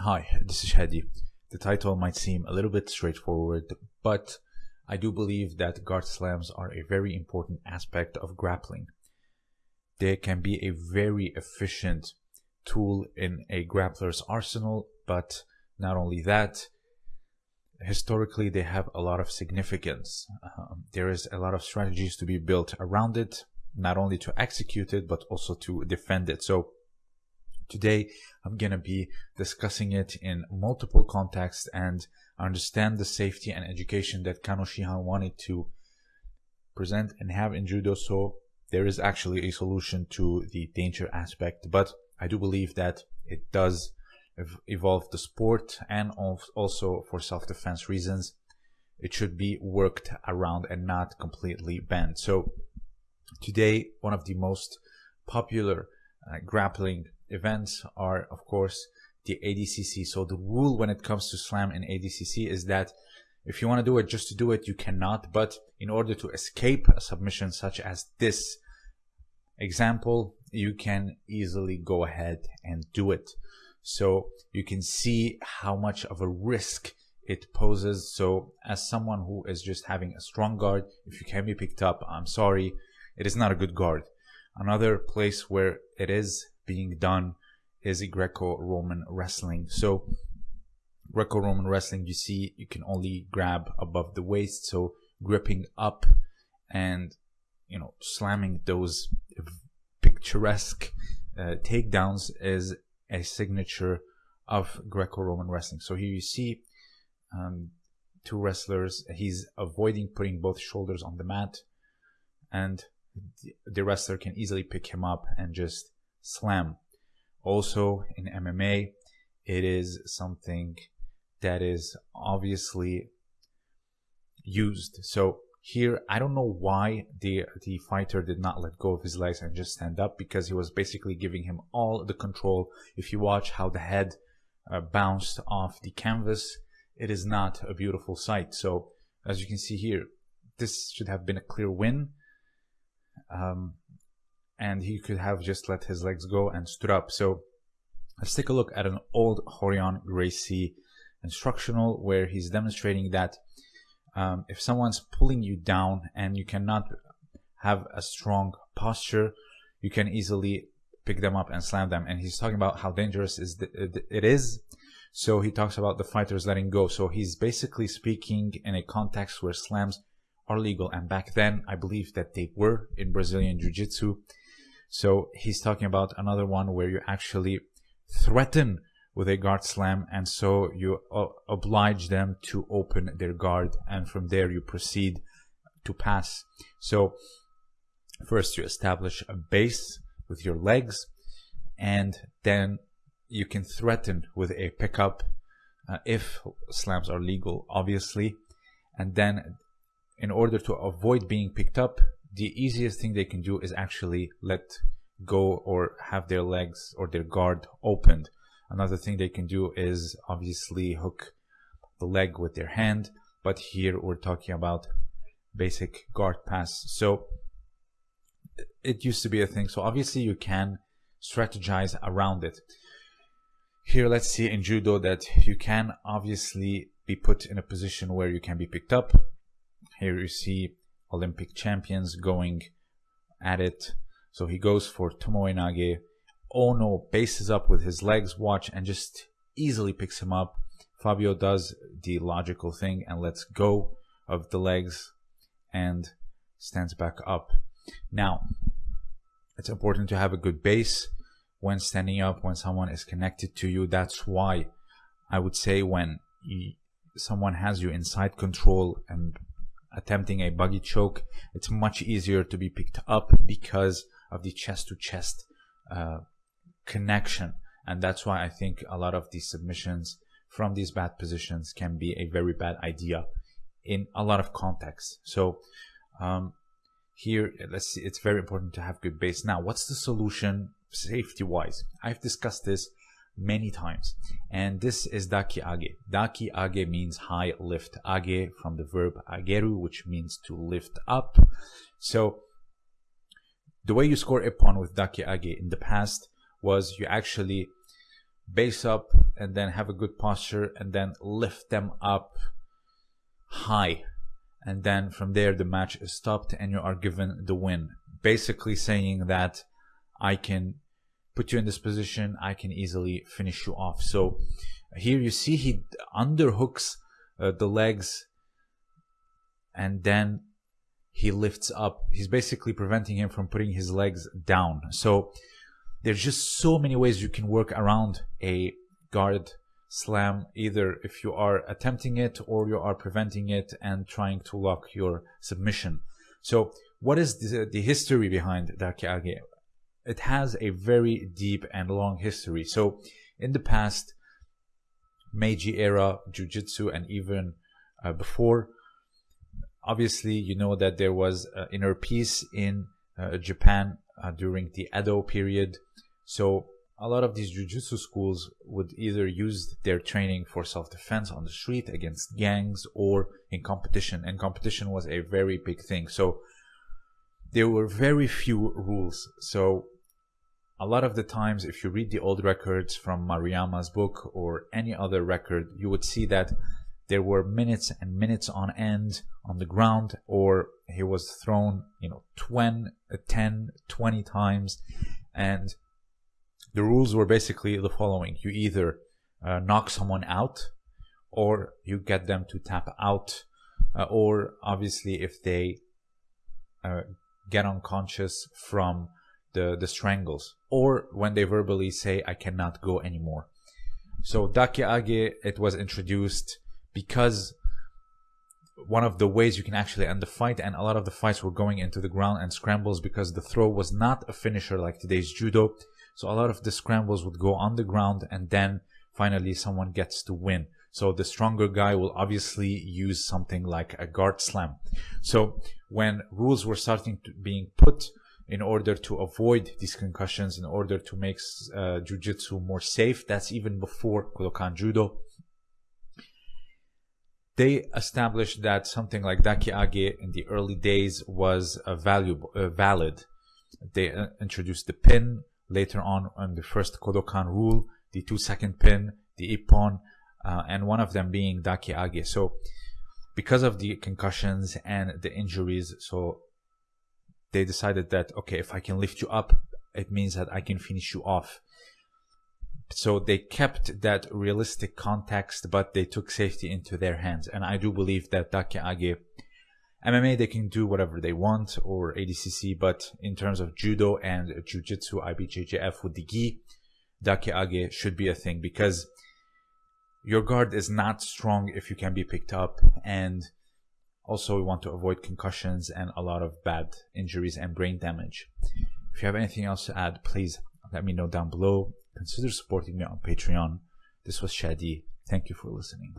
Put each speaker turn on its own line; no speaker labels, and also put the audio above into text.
Hi, this is Hadi. The title might seem a little bit straightforward, but I do believe that guard slams are a very important aspect of grappling. They can be a very efficient tool in a grappler's arsenal, but not only that, historically they have a lot of significance. Um, there is a lot of strategies to be built around it, not only to execute it, but also to defend it. So Today, I'm going to be discussing it in multiple contexts and understand the safety and education that Kano Shihan wanted to present and have in judo. So there is actually a solution to the danger aspect, but I do believe that it does evolve the sport and also for self-defense reasons. It should be worked around and not completely banned. So today, one of the most popular uh, grappling events are, of course, the ADCC. So the rule when it comes to slam in ADCC is that if you want to do it just to do it, you cannot. But in order to escape a submission such as this example, you can easily go ahead and do it. So you can see how much of a risk it poses. So as someone who is just having a strong guard, if you can be picked up, I'm sorry, it is not a good guard. Another place where it is being done is a Greco-Roman wrestling. So Greco-Roman wrestling, you see, you can only grab above the waist. So gripping up and, you know, slamming those picturesque uh, takedowns is a signature of Greco-Roman wrestling. So here you see um, two wrestlers. He's avoiding putting both shoulders on the mat and the wrestler can easily pick him up and just slam. Also in MMA, it is something that is obviously used. So here, I don't know why the the fighter did not let go of his legs and just stand up because he was basically giving him all the control. If you watch how the head uh, bounced off the canvas, it is not a beautiful sight. So as you can see here, this should have been a clear win. Um, and he could have just let his legs go and stood up. So let's take a look at an old Rorion Gracie instructional where he's demonstrating that um, if someone's pulling you down and you cannot have a strong posture, you can easily pick them up and slam them. And he's talking about how dangerous is it is. So he talks about the fighters letting go. So he's basically speaking in a context where slams are legal. And back then, I believe that they were in Brazilian Jiu Jitsu. So he's talking about another one where you actually threaten with a guard slam and so you uh, oblige them to open their guard and from there you proceed to pass. So first you establish a base with your legs and then you can threaten with a pickup uh, if slams are legal obviously and then in order to avoid being picked up the easiest thing they can do is actually let go or have their legs or their guard opened. Another thing they can do is obviously hook the leg with their hand, but here we're talking about basic guard pass. So it used to be a thing. So obviously you can strategize around it. Here, let's see in judo that you can obviously be put in a position where you can be picked up. Here you see Olympic champions going at it. So he goes for Tomoe Nage. Ono bases up with his legs, watch, and just easily picks him up. Fabio does the logical thing and lets go of the legs and stands back up. Now, it's important to have a good base when standing up, when someone is connected to you. That's why I would say when someone has you inside control and attempting a buggy choke, it's much easier to be picked up because of the chest to chest connection. And that's why I think a lot of these submissions from these bad positions can be a very bad idea in a lot of contexts. So um, here, let's see, it's very important to have good base. Now, what's the solution safety wise? I've discussed this many times. And this is daki age. Daki age means high lift. Age from the verb ageru, which means to lift up. So the way you score ippon with daki age in the past was you actually base up and then have a good posture and then lift them up high and then from there the match is stopped and you are given the win basically saying that i can put you in this position i can easily finish you off so here you see he underhooks uh, the legs and then he lifts up he's basically preventing him from putting his legs down so there's just so many ways you can work around a guard slam either if you are attempting it or you are preventing it and trying to lock your submission. So what is the, the history behind Dakiage? It has a very deep and long history. So in the past, Meiji era Jiu-Jitsu and even uh, before, obviously you know that there was uh, inner peace in uh, Japan uh, during the Edo period. So a lot of these jujitsu schools would either use their training for self-defense on the street against gangs or in competition and competition was a very big thing so there were very few rules so a lot of the times if you read the old records from maruyama's book or any other record you would see that there were minutes and minutes on end on the ground or he was thrown you know 20 10 20 times. And the rules were basically the following. You either uh, knock someone out or you get them to tap out uh, or obviously if they uh, get unconscious from the the strangles or when they verbally say i cannot go anymore so dakiage it was introduced because one of the ways you can actually end the fight and a lot of the fights were going into the ground and scrambles because the throw was not a finisher like today's judo so a lot of the scrambles would go on the ground and then finally someone gets to win. So the stronger guy will obviously use something like a guard slam. So when rules were starting to being put in order to avoid these concussions, in order to make uh, jujitsu more safe, that's even before Kodokan Judo. They established that something like dakiage in the early days was a valuable, uh, valid. They uh, introduced the pin, later on on the first Kodokan rule, the two second pin, the Ippon, uh, and one of them being Dakiage. So because of the concussions and the injuries, so they decided that, okay, if I can lift you up, it means that I can finish you off. So they kept that realistic context, but they took safety into their hands. And I do believe that Dakiage MMA, they can do whatever they want, or ADCC, but in terms of judo and jiu-jitsu, IBJJF with the gi, dakiage should be a thing because your guard is not strong if you can be picked up, and also we want to avoid concussions and a lot of bad injuries and brain damage. If you have anything else to add, please let me know down below. Consider supporting me on Patreon. This was Shadi. Thank you for listening.